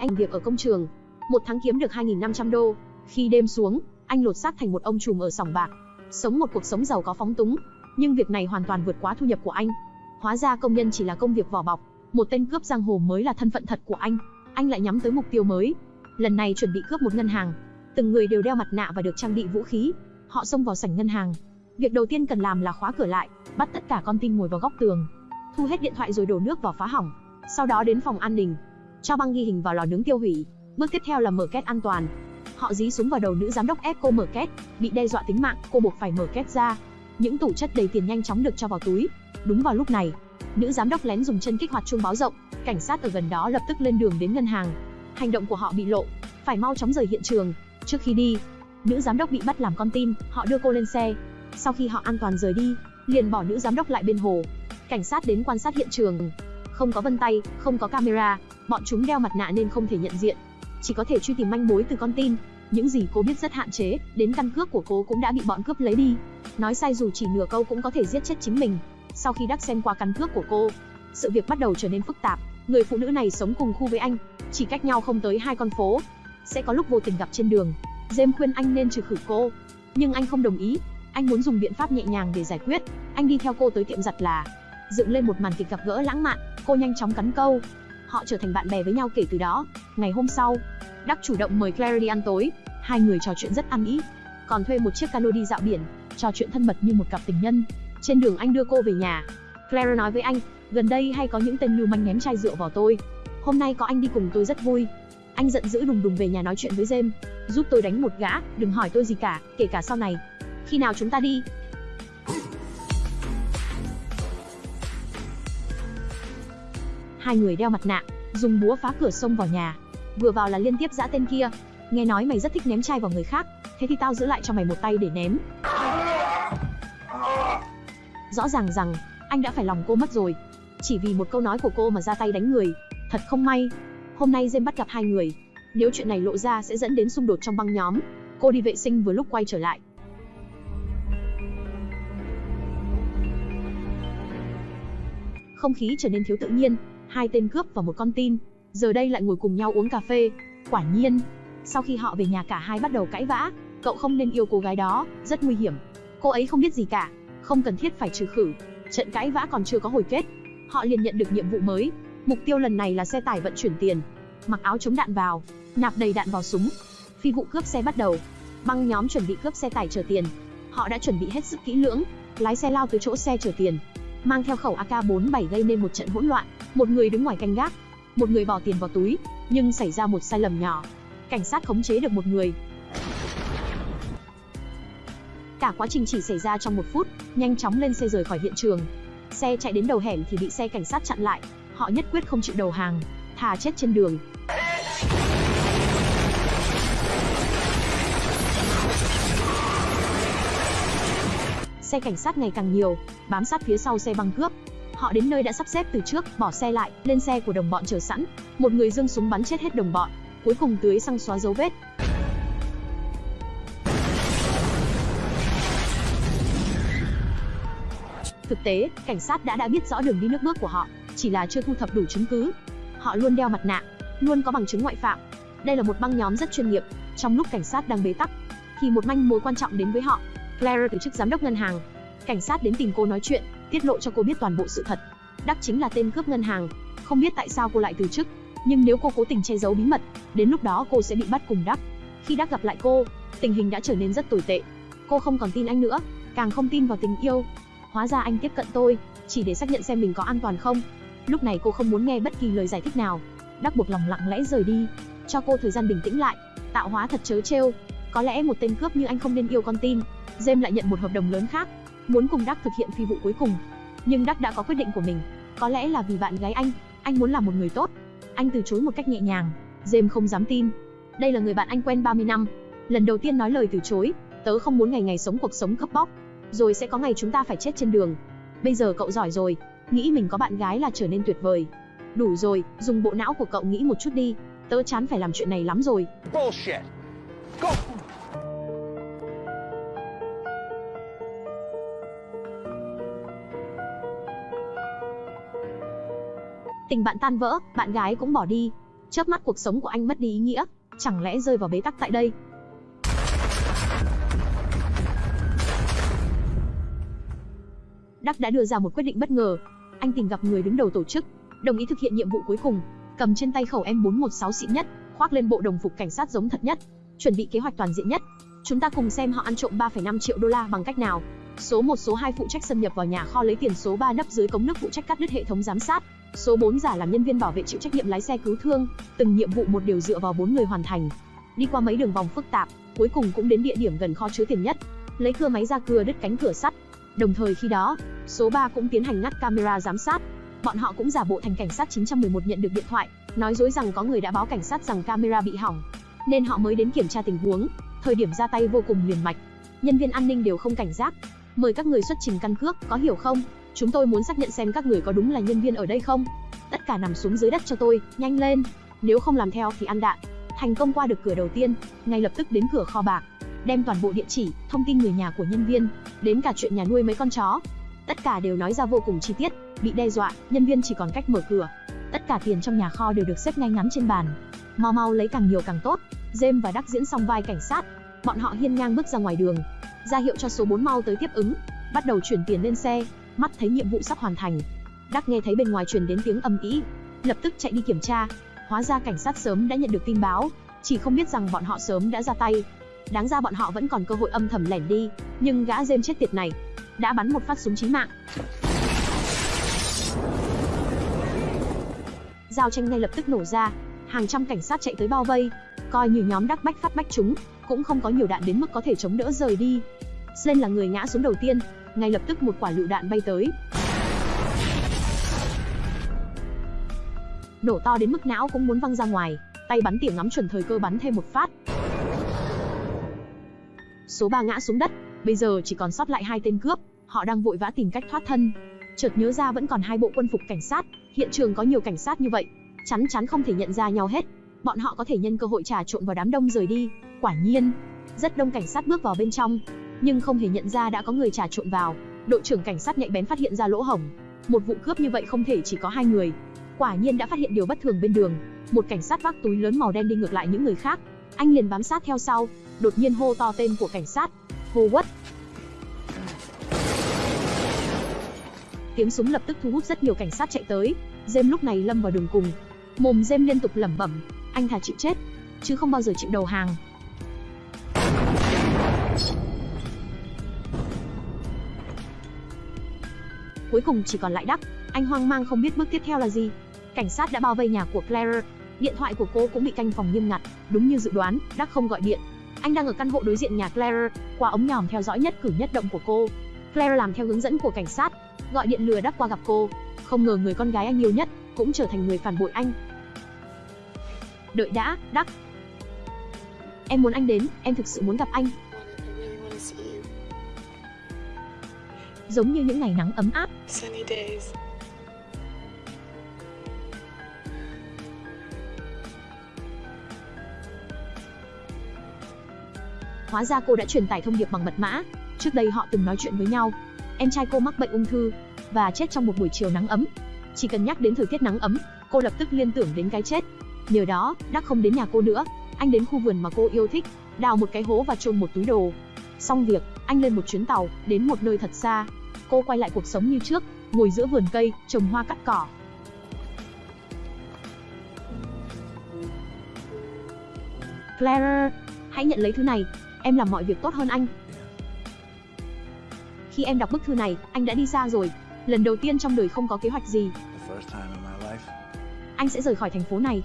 Anh việc ở công trường, một tháng kiếm được 2.500 đô. Khi đêm xuống, anh lột xác thành một ông trùm ở sòng bạc, sống một cuộc sống giàu có phóng túng. Nhưng việc này hoàn toàn vượt quá thu nhập của anh. Hóa ra công nhân chỉ là công việc vỏ bọc, một tên cướp giang hồ mới là thân phận thật của anh. Anh lại nhắm tới mục tiêu mới. Lần này chuẩn bị cướp một ngân hàng. Từng người đều đeo mặt nạ và được trang bị vũ khí. Họ xông vào sảnh ngân hàng. Việc đầu tiên cần làm là khóa cửa lại, bắt tất cả con tin ngồi vào góc tường, thu hết điện thoại rồi đổ nước vào phá hỏng. Sau đó đến phòng an ninh, cho băng ghi hình vào lò nướng tiêu hủy. Bước tiếp theo là mở két an toàn. Họ dí súng vào đầu nữ giám đốc ép cô mở két, bị đe dọa tính mạng, cô buộc phải mở két ra. Những tủ chất đầy tiền nhanh chóng được cho vào túi. Đúng vào lúc này, nữ giám đốc lén dùng chân kích hoạt chuông báo rộng, cảnh sát ở gần đó lập tức lên đường đến ngân hàng. Hành động của họ bị lộ, phải mau chóng rời hiện trường. Trước khi đi, nữ giám đốc bị bắt làm con tin, họ đưa cô lên xe. Sau khi họ an toàn rời đi, liền bỏ nữ giám đốc lại bên hồ. Cảnh sát đến quan sát hiện trường, không có vân tay, không có camera, bọn chúng đeo mặt nạ nên không thể nhận diện. Chỉ có thể truy tìm manh mối từ con tin. Những gì cô biết rất hạn chế, đến căn cước của cô cũng đã bị bọn cướp lấy đi. Nói sai dù chỉ nửa câu cũng có thể giết chết chính mình. Sau khi đắc xem qua căn cước của cô, sự việc bắt đầu trở nên phức tạp. Người phụ nữ này sống cùng khu với anh, chỉ cách nhau không tới hai con phố. Sẽ có lúc vô tình gặp trên đường. James khuyên anh nên trừ khử cô, nhưng anh không đồng ý. Anh muốn dùng biện pháp nhẹ nhàng để giải quyết. Anh đi theo cô tới tiệm giặt là dựng lên một màn kịch gặp gỡ lãng mạn. Cô nhanh chóng cắn câu. Họ trở thành bạn bè với nhau kể từ đó. Ngày hôm sau, Đắc chủ động mời Claire đi ăn tối. Hai người trò chuyện rất ăn ý. Còn thuê một chiếc cano đi dạo biển, trò chuyện thân mật như một cặp tình nhân. Trên đường anh đưa cô về nhà. Claire nói với anh, gần đây hay có những tên lưu manh ném chai rượu vào tôi. Hôm nay có anh đi cùng tôi rất vui. Anh giận dữ đùng đùng về nhà nói chuyện với James, giúp tôi đánh một gã, đừng hỏi tôi gì cả, kể cả sau này. Khi nào chúng ta đi? Hai người đeo mặt nạ, dùng búa phá cửa sông vào nhà. Vừa vào là liên tiếp giã tên kia. Nghe nói mày rất thích ném chai vào người khác, thế thì tao giữ lại cho mày một tay để ném. Rõ ràng rằng, anh đã phải lòng cô mất rồi. Chỉ vì một câu nói của cô mà ra tay đánh người. Thật không may. Hôm nay Jem bắt gặp hai người. Nếu chuyện này lộ ra sẽ dẫn đến xung đột trong băng nhóm. Cô đi vệ sinh vừa lúc quay trở lại. Không khí trở nên thiếu tự nhiên, hai tên cướp và một con tin, giờ đây lại ngồi cùng nhau uống cà phê. Quả nhiên, sau khi họ về nhà cả hai bắt đầu cãi vã, cậu không nên yêu cô gái đó, rất nguy hiểm. Cô ấy không biết gì cả, không cần thiết phải trừ khử. Trận cãi vã còn chưa có hồi kết, họ liền nhận được nhiệm vụ mới. Mục tiêu lần này là xe tải vận chuyển tiền. Mặc áo chống đạn vào, nạp đầy đạn vào súng. Phi vụ cướp xe bắt đầu. Băng nhóm chuẩn bị cướp xe tải chở tiền. Họ đã chuẩn bị hết sức kỹ lưỡng, lái xe lao tới chỗ xe chở tiền, mang theo khẩu AK47 gây nên một trận hỗn loạn. Một người đứng ngoài canh gác, một người bỏ tiền vào túi, nhưng xảy ra một sai lầm nhỏ. Cảnh sát khống chế được một người. Cả quá trình chỉ xảy ra trong một phút, nhanh chóng lên xe rời khỏi hiện trường. Xe chạy đến đầu hẻm thì bị xe cảnh sát chặn lại. Họ nhất quyết không chịu đầu hàng, thà chết trên đường. Xe cảnh sát ngày càng nhiều, bám sát phía sau xe băng cướp. Họ đến nơi đã sắp xếp từ trước, bỏ xe lại, lên xe của đồng bọn chờ sẵn. Một người dương súng bắn chết hết đồng bọn, cuối cùng tưới xăng xóa dấu vết. Thực tế, cảnh sát đã đã biết rõ đường đi nước bước của họ, chỉ là chưa thu thập đủ chứng cứ. Họ luôn đeo mặt nạ, luôn có bằng chứng ngoại phạm. Đây là một băng nhóm rất chuyên nghiệp. Trong lúc cảnh sát đang bế tắc, thì một manh mối quan trọng đến với họ. Claire từ chức giám đốc ngân hàng. Cảnh sát đến tìm cô nói chuyện, tiết lộ cho cô biết toàn bộ sự thật. Đắc chính là tên cướp ngân hàng. Không biết tại sao cô lại từ chức, nhưng nếu cô cố tình che giấu bí mật, đến lúc đó cô sẽ bị bắt cùng Đắc. Khi Đắc gặp lại cô, tình hình đã trở nên rất tồi tệ. Cô không còn tin anh nữa, càng không tin vào tình yêu. Hóa ra anh tiếp cận tôi, chỉ để xác nhận xem mình có an toàn không. Lúc này cô không muốn nghe bất kỳ lời giải thích nào. Đắc buộc lòng lặng lẽ rời đi, cho cô thời gian bình tĩnh lại. Tạo hóa thật chớ trêu. Có lẽ một tên cướp như anh không nên yêu con tin. James lại nhận một hợp đồng lớn khác, muốn cùng Đắc thực hiện phi vụ cuối cùng. Nhưng Đắc đã có quyết định của mình. Có lẽ là vì bạn gái anh, anh muốn là một người tốt. Anh từ chối một cách nhẹ nhàng. James không dám tin. Đây là người bạn anh quen 30 năm. Lần đầu tiên nói lời từ chối, tớ không muốn ngày ngày sống cuộc sống cướp bóc. Rồi sẽ có ngày chúng ta phải chết trên đường. Bây giờ cậu giỏi rồi, nghĩ mình có bạn gái là trở nên tuyệt vời. Đủ rồi, dùng bộ não của cậu nghĩ một chút đi. Tớ chán phải làm chuyện này lắm rồi. Bullshit. Go. Tình bạn tan vỡ, bạn gái cũng bỏ đi. Chớp mắt cuộc sống của anh mất đi ý nghĩa, chẳng lẽ rơi vào bế tắc tại đây? Đắc đã đưa ra một quyết định bất ngờ. Anh tìm gặp người đứng đầu tổ chức, đồng ý thực hiện nhiệm vụ cuối cùng, cầm trên tay khẩu M416 xịn nhất, khoác lên bộ đồng phục cảnh sát giống thật nhất, chuẩn bị kế hoạch toàn diện nhất. Chúng ta cùng xem họ ăn trộm 3,5 triệu đô la bằng cách nào. Số 1 số 2 phụ trách xâm nhập vào nhà kho lấy tiền, số 3 nấp dưới cống nước phụ trách cắt đứt hệ thống giám sát. Số 4 giả làm nhân viên bảo vệ chịu trách nhiệm lái xe cứu thương, từng nhiệm vụ một điều dựa vào bốn người hoàn thành. Đi qua mấy đường vòng phức tạp, cuối cùng cũng đến địa điểm gần kho chứa tiền nhất. Lấy cưa máy ra cưa đứt cánh cửa sắt. Đồng thời khi đó, số 3 cũng tiến hành ngắt camera giám sát. Bọn họ cũng giả bộ thành cảnh sát 911 nhận được điện thoại, nói dối rằng có người đã báo cảnh sát rằng camera bị hỏng, nên họ mới đến kiểm tra tình huống. Thời điểm ra tay vô cùng liền mạch. Nhân viên an ninh đều không cảnh giác. Mời các người xuất trình căn cước, có hiểu không? Chúng tôi muốn xác nhận xem các người có đúng là nhân viên ở đây không. Tất cả nằm xuống dưới đất cho tôi, nhanh lên. Nếu không làm theo thì ăn đạn. Thành công qua được cửa đầu tiên, ngay lập tức đến cửa kho bạc, đem toàn bộ địa chỉ, thông tin người nhà của nhân viên, đến cả chuyện nhà nuôi mấy con chó. Tất cả đều nói ra vô cùng chi tiết, bị đe dọa, nhân viên chỉ còn cách mở cửa. Tất cả tiền trong nhà kho đều được xếp ngay ngắn trên bàn. Mau mau lấy càng nhiều càng tốt. James và Đắc diễn xong vai cảnh sát, bọn họ hiên ngang bước ra ngoài đường, ra hiệu cho số 4 mau tới tiếp ứng, bắt đầu chuyển tiền lên xe, mắt thấy nhiệm vụ sắp hoàn thành. Đắc nghe thấy bên ngoài truyền đến tiếng âm ĩ, lập tức chạy đi kiểm tra. Hóa ra cảnh sát sớm đã nhận được tin báo, chỉ không biết rằng bọn họ sớm đã ra tay. Đáng ra bọn họ vẫn còn cơ hội âm thầm lẻn đi, nhưng gã dêm chết tiệt này đã bắn một phát súng chí mạng. Giao tranh ngay lập tức nổ ra, hàng trăm cảnh sát chạy tới bao vây, coi như nhóm đắc bách phát bách chúng, cũng không có nhiều đạn đến mức có thể chống đỡ rời đi. Slen là người ngã xuống đầu tiên, ngay lập tức một quả lựu đạn bay tới. Nổ to đến mức não cũng muốn văng ra ngoài, tay bắn tỉa ngắm chuẩn thời cơ bắn thêm một phát. Số 3 ngã xuống đất, bây giờ chỉ còn sót lại hai tên cướp, họ đang vội vã tìm cách thoát thân. Chợt nhớ ra vẫn còn hai bộ quân phục cảnh sát, hiện trường có nhiều cảnh sát như vậy, chắn chắn không thể nhận ra nhau hết. Bọn họ có thể nhân cơ hội trà trộn vào đám đông rời đi. Quả nhiên, rất đông cảnh sát bước vào bên trong, nhưng không hề nhận ra đã có người trà trộn vào. Đội trưởng cảnh sát nhạy bén phát hiện ra lỗ hổng. Một vụ cướp như vậy không thể chỉ có hai người. Quả nhiên đã phát hiện điều bất thường bên đường. Một cảnh sát vác túi lớn màu đen đi ngược lại những người khác. Anh liền bám sát theo sau, đột nhiên hô to tên của cảnh sát. Howard. Tiếng súng lập tức thu hút rất nhiều cảnh sát chạy tới. Jem lúc này lâm vào đường cùng. Mồm Jem liên tục lẩm bẩm, anh thà chịu chết, chứ không bao giờ chịu đầu hàng. Cuối cùng chỉ còn lại Đắc, anh hoang mang không biết bước tiếp theo là gì. Cảnh sát đã bao vây nhà của Claire, điện thoại của cô cũng bị canh phòng nghiêm ngặt, đúng như dự đoán, Đắc không gọi điện. Anh đang ở căn hộ đối diện nhà Claire, qua ống nhòm theo dõi nhất cử nhất động của cô. Claire làm theo hướng dẫn của cảnh sát, gọi điện lừa Đắc qua gặp cô. Không ngờ người con gái anh yêu nhất cũng trở thành người phản bội anh. Đợi đã, Đắc. Em muốn anh đến, em thực sự muốn gặp anh. Giống như những ngày nắng ấm áp. Sunny days. Hóa ra cô đã truyền tải thông điệp bằng mật mã. Trước đây họ từng nói chuyện với nhau. Em trai cô mắc bệnh ung thư và chết trong một buổi chiều nắng ấm. Chỉ cần nhắc đến thời tiết nắng ấm, cô lập tức liên tưởng đến cái chết. Nhờ đó, Đắc không đến nhà cô nữa, anh đến khu vườn mà cô yêu thích, đào một cái hố và chôn một túi đồ. Xong việc, anh lên một chuyến tàu, đến một nơi thật xa. Cô quay lại cuộc sống như trước, ngồi giữa vườn cây, trồng hoa cắt cỏ. Claire, hãy nhận lấy thứ này, em làm mọi việc tốt hơn anh. Khi em đọc bức thư này, anh đã đi xa rồi. Lần đầu tiên trong đời không có kế hoạch gì, anh sẽ rời khỏi thành phố này,